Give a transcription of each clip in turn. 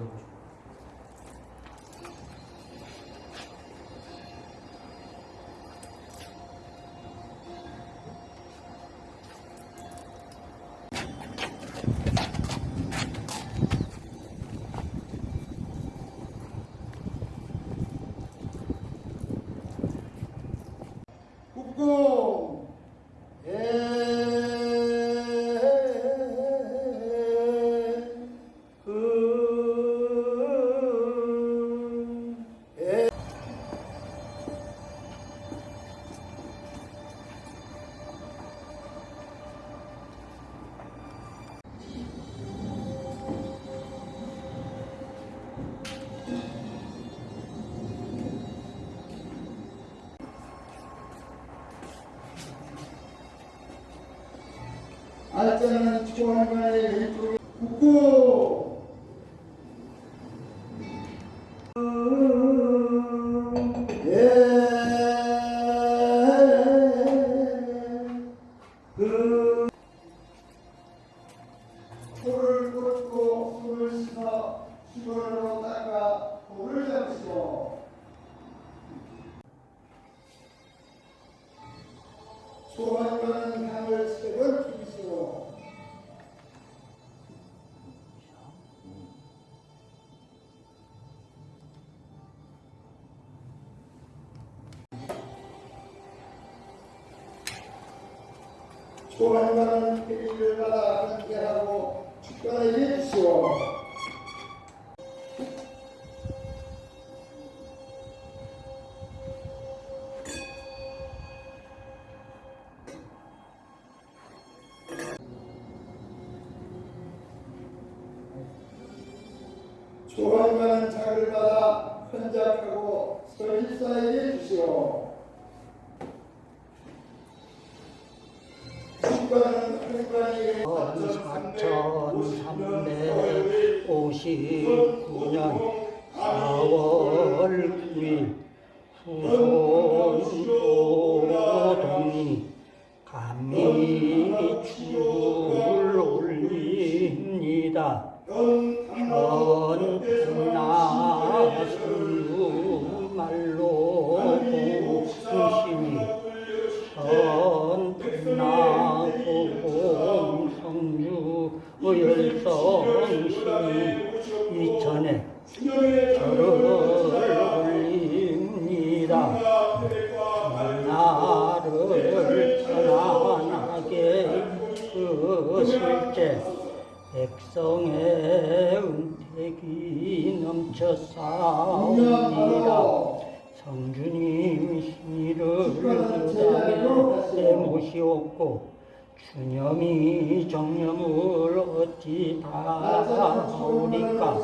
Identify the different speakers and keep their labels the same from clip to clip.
Speaker 1: Não. 알짜는 초원관의 왼쪽에 국고. 돌을 꽂고 손을 씻어 수건으로 닦아 돌을 소원과는 소원과는 피리를 받아 함께하고 축가를 해주시오 조한과는 작을 받아 헌작하고 설립사에게 주시오. 한관에게
Speaker 2: 4359년 4월 9일 후손오동이 감미축을 올립니다. 열성신이 이천에 절을 올립니다. 나를 편안하게 그실제 백성의 은택이 넘쳐 싸웁니다. 성주님 신이를 무당에 모시옵고 주념이 정념을 어찌 다오리까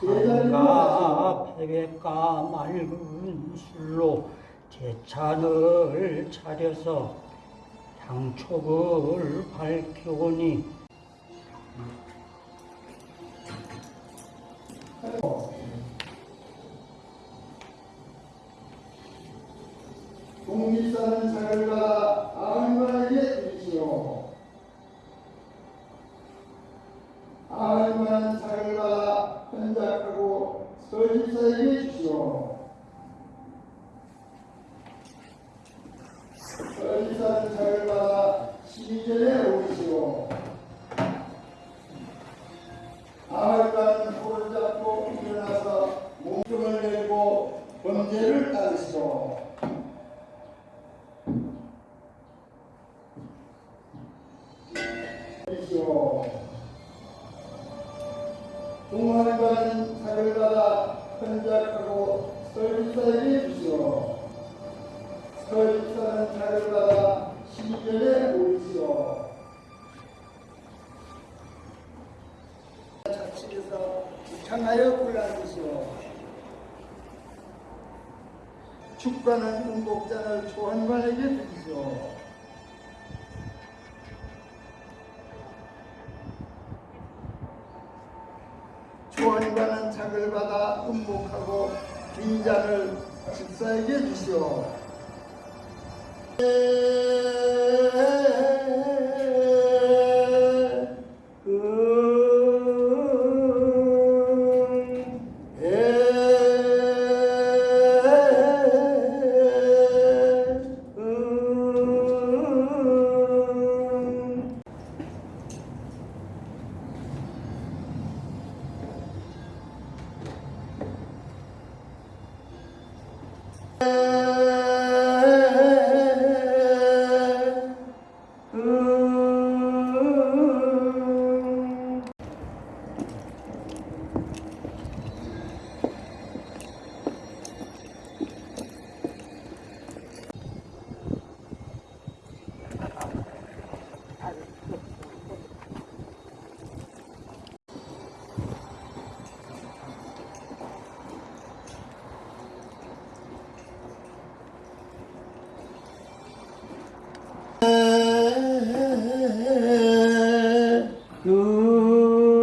Speaker 2: 산과 패백과 맑은 술로 제찬을 차려서 향촉을 밝혀오니
Speaker 1: 받아 헌작하고 설립사에게 주시오. 설립사는 작을 받아 시절에 오시오. 아흔만은 손을 잡고 일어나서 몸통을 내고 번제를 따르시오. 주시오. 동화관은 사를 받아 헌작하고 설립사에게 주시오. 설립사는 사를 받아 시절에 모이시오. 좌측에서 향하여 골라주시오. 축가는 음복장을 조한관에게 드리시 오. 조언과는 작을 받아 음복하고 빈잔을 집사에게 주시오. 嗯 you.